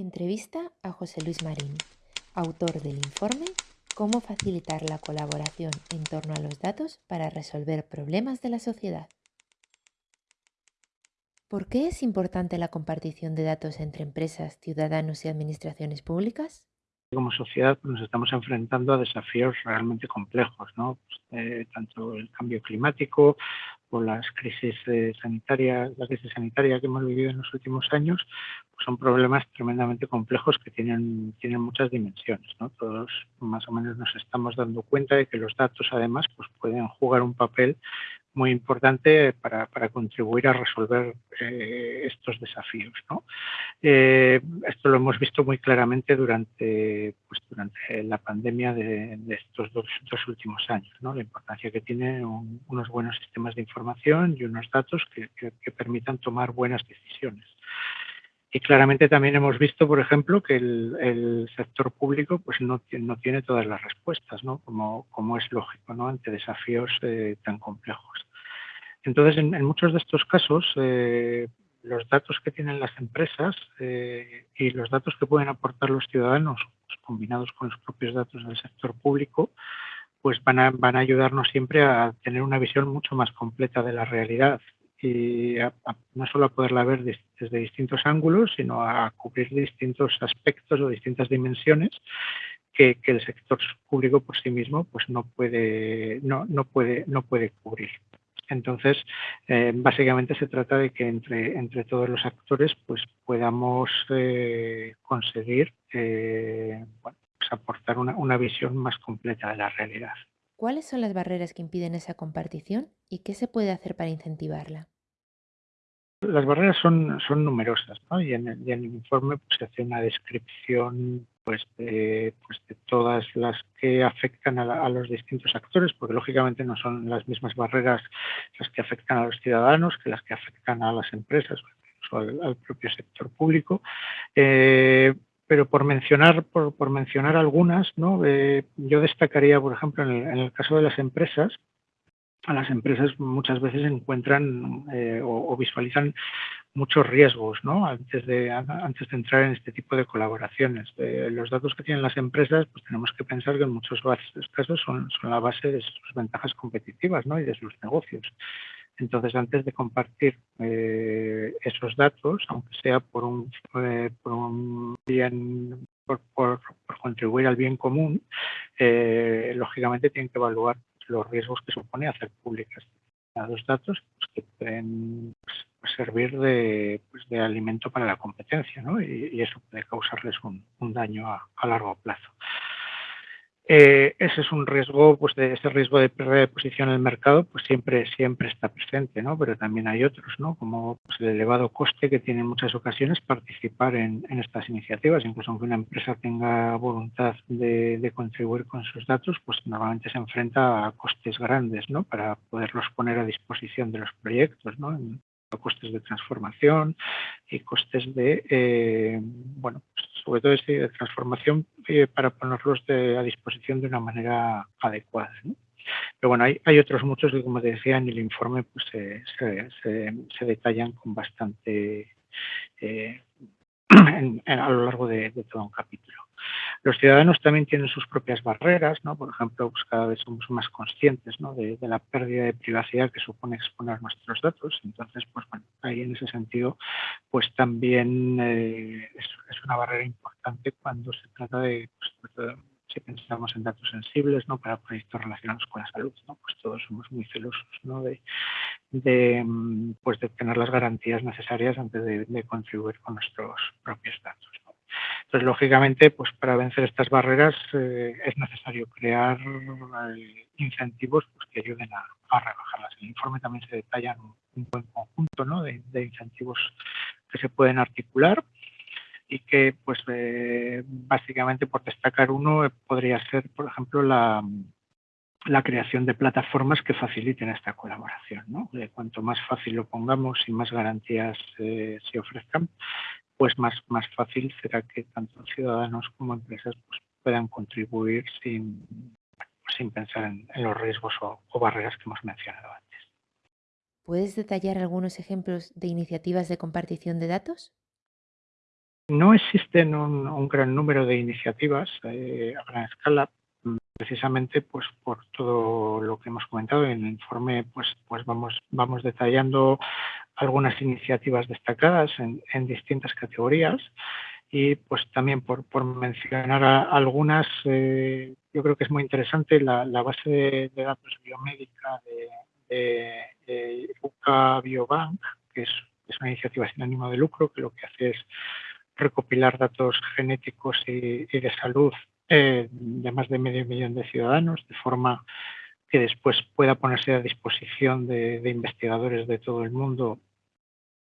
Entrevista a José Luis Marín, autor del informe Cómo facilitar la colaboración en torno a los datos para resolver problemas de la sociedad. ¿Por qué es importante la compartición de datos entre empresas, ciudadanos y administraciones públicas? Como sociedad pues, nos estamos enfrentando a desafíos realmente complejos, ¿no? Eh, tanto el cambio climático o las crisis eh, sanitarias, la crisis sanitaria que hemos vivido en los últimos años, pues son problemas tremendamente complejos que tienen, tienen muchas dimensiones. Todos más o menos nos estamos dando cuenta de que los datos además pues pueden jugar un papel muy importante para, para contribuir a resolver eh, estos desafíos. ¿no? Eh, esto lo hemos visto muy claramente durante, pues, durante la pandemia de, estos dos, dos, últimos años, ¿no? la importancia que tienen un, unos buenos sistemas de información y unos datos que, que, permitan tomar buenas decisiones. Y claramente también hemos visto, por ejemplo, que el, el sector público pues no, no, tiene todas las respuestas, ¿no? como, como es lógico, ¿no? ante desafíos eh, tan complejos. Entonces, en, muchos de estos casos, eh, los datos que tienen las empresas eh, y los datos que pueden aportar los ciudadanos, pues, combinados con los propios datos del sector público, pues van a, ayudarnos siempre a tener una visión mucho más completa de la realidad y no solo a poderla ver desde distintos ángulos, sino a cubrir distintos aspectos o distintas dimensiones que, el sector público por sí mismo pues no puede, no puede, no puede cubrir. Entonces, eh, básicamente se trata de que entre, entre todos los actores pues podamos eh, conseguir eh, bueno, pues aportar una, una visión más completa de la realidad. ¿Cuáles son las barreras que impiden esa compartición y qué se puede hacer para incentivarla? Las barreras son, son numerosas ¿no? y, en el, informe pues, se hace una descripción pues, de, pues, todas las que afectan a, los distintos actores, porque lógicamente no son las mismas barreras las que afectan a los ciudadanos que las que afectan a las empresas o al, al propio sector público. Eh, pero por mencionar, por, por mencionar algunas, ¿no? Eh, yo destacaría, por ejemplo, en el, en el, caso de las empresas, las empresas muchas veces encuentran eh, o, visualizan muchos riesgos ¿no? antes, de, antes de entrar en este tipo de colaboraciones. Los datos que tienen las empresas, pues tenemos que pensar que en muchos casos son, son la base de sus ventajas competitivas ¿no? y de sus negocios. Entonces, antes de compartir eh, esos datos, aunque sea por un, eh, por un bien, por, contribuir al bien común, lógicamente tienen que evaluar los riesgos que supone hacer públicas los datos pues, que pueden pues, servir de, pues, de, alimento para la competencia, ¿no? y, eso puede causarles un, daño a largo plazo. Eh, ese es un riesgo, pues de ese riesgo de pérdida de posición en el mercado, pues siempre, siempre está presente, ¿no? Pero también hay otros, ¿no? Como pues, el elevado coste que tiene en muchas ocasiones participar en, en estas iniciativas, incluso aunque una empresa tenga voluntad de, contribuir con sus datos, pues normalmente se enfrenta a costes grandes, ¿no? Para poderlos poner a disposición de los proyectos, ¿no? Costes de transformación y costes de, eh, bueno, sobre todo de transformación eh, para ponerlos de, a disposición de una manera adecuada. Pero bueno, hay, hay, otros muchos que, como decía, en el informe pues, se, se, detallan con bastante eh, en, a lo largo de todo un capítulo. Los ciudadanos también tienen sus propias barreras, ¿no? Por ejemplo, pues cada vez somos más conscientes de, la pérdida de privacidad que supone exponer nuestros datos. Entonces, pues bueno, ahí en ese sentido, pues también eh, es, una barrera importante cuando se trata de, pues, si pensamos en datos sensibles, ¿no? Para proyectos relacionados con la salud, ¿no? Pues todos somos muy celosos. De, de pues de tener las garantías necesarias antes de contribuir con nuestros propios datos. Entonces, lógicamente, pues para vencer estas barreras eh, es necesario crear eh, incentivos pues, que ayuden a, a, rebajarlas. En el informe también se detallan un, buen conjunto ¿no? de, de, incentivos que se pueden articular y que, pues, eh, básicamente, por destacar uno, podría ser, por ejemplo, la, la creación de plataformas que faciliten esta colaboración. ¿no? Cuanto más fácil lo pongamos y más garantías se ofrezcan, pues más, más fácil será que tanto ciudadanos como empresas pues, puedan contribuir sin, sin pensar en, en los riesgos o, o barreras que hemos mencionado antes. ¿Puedes detallar algunos ejemplos de iniciativas de compartición de datos? no existen un, gran número de iniciativas eh, a gran escala, precisamente pues por todo lo que hemos comentado. En el informe pues pues vamos vamos detallando algunas iniciativas destacadas en, distintas categorías. Y pues también por, mencionar algunas eh, yo creo que es muy interesante la, base de, datos biomédica de, de, UCA Biobank que es, es una iniciativa sin ánimo de lucro que lo que hace es recopilar datos genéticos y, de salud eh, de más de medio millón de ciudadanos, de forma que después pueda ponerse a disposición de, investigadores de todo el mundo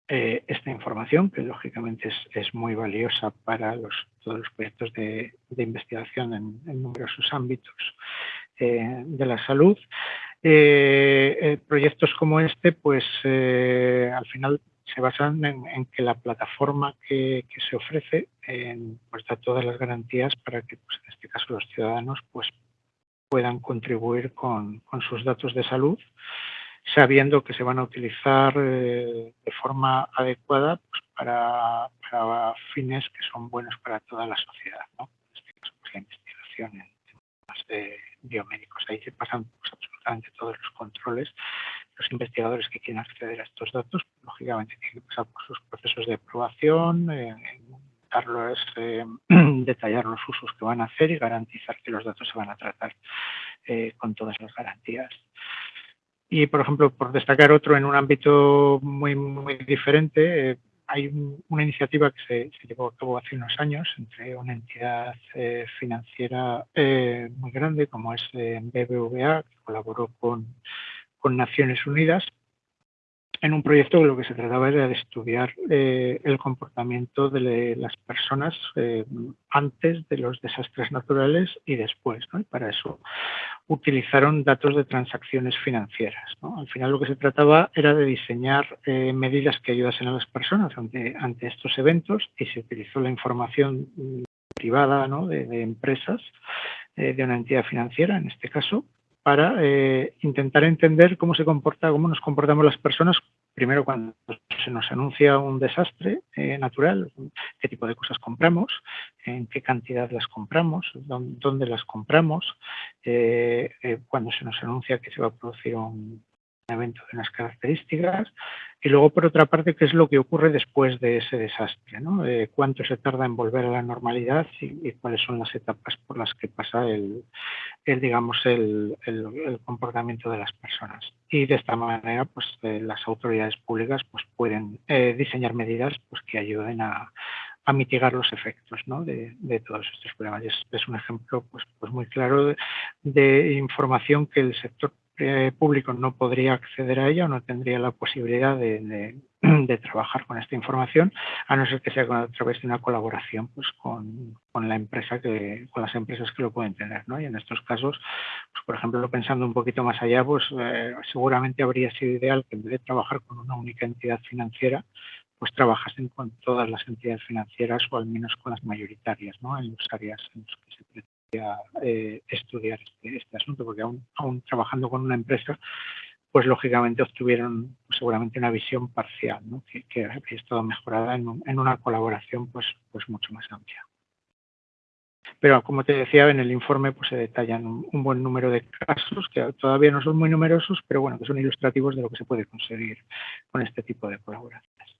eh, esta información, que lógicamente es, muy valiosa para todos los proyectos de, investigación en, numerosos ámbitos eh, de la salud. Proyectos como este, pues al final se basan en, que la plataforma que, se ofrece pues da todas las garantías para que pues, en este caso los ciudadanos pues puedan contribuir con, sus datos de salud sabiendo que se van a utilizar eh, de forma adecuada pues, para, fines que son buenos para toda la sociedad, ¿no? en este caso pues, la investigación en temas de biomédicos. Ahí se pasan absolutamente todos los controles los investigadores que quieren acceder a estos datos, lógicamente tienen que pasar por sus procesos de aprobación, eh, darlos, eh, detallar los usos que van a hacer y garantizar que los datos se van a tratar eh, con todas las garantías. Y, por ejemplo, por destacar otro en un ámbito muy, muy diferente, hay una iniciativa que se, llevó a cabo hace unos años entre una entidad financiera muy grande como es BBVA, que colaboró con con Naciones Unidas en un proyecto lo que se trataba era de estudiar eh, el comportamiento de las personas eh, antes de los desastres naturales y después. Y para eso utilizaron datos de transacciones financieras. Al final lo que se trataba era de diseñar eh, medidas que ayudasen a las personas ante, estos eventos y se utilizó la información privada de empresas de una entidad financiera, en este caso, para eh, intentar entender cómo se comporta, cómo nos comportamos las personas, primero cuando se nos anuncia un desastre eh, natural, qué tipo de cosas compramos, en qué cantidad las compramos, dónde, las compramos, eh, cuando se nos anuncia que se va a producir un, evento de unas características y luego por otra parte qué es lo que ocurre después de ese desastre, ¿no? Eh, cuánto se tarda en volver a la normalidad y, cuáles son las etapas por las que pasa el, digamos el, comportamiento de las personas y de esta manera pues eh, las autoridades públicas pues pueden eh, diseñar medidas pues que ayuden a, mitigar los efectos ¿no? de, todos estos problemas. Es, es un ejemplo pues, pues muy claro de información que el sector eh, público no podría acceder a ella o no tendría la posibilidad de, trabajar con esta información, a no ser que sea a través de una colaboración pues, con, la empresa que, con las empresas que lo pueden tener. ¿no? Y en estos casos, pues, por ejemplo, pensando un poquito más allá, pues eh, seguramente habría sido ideal que en vez de trabajar con una única entidad financiera, pues trabajasen con todas las entidades financieras o al menos con las mayoritarias ¿no? en las áreas en las que se pretende eh, estudiar este, este, asunto, porque aún, trabajando con una empresa, pues lógicamente obtuvieron pues, seguramente una visión parcial, que, que habría estado mejorada en, una colaboración pues, pues mucho más amplia. Pero como te decía, en el informe pues, se detallan un, buen número de casos, que todavía no son muy numerosos, pero bueno, que son ilustrativos de lo que se puede conseguir con este tipo de colaboraciones.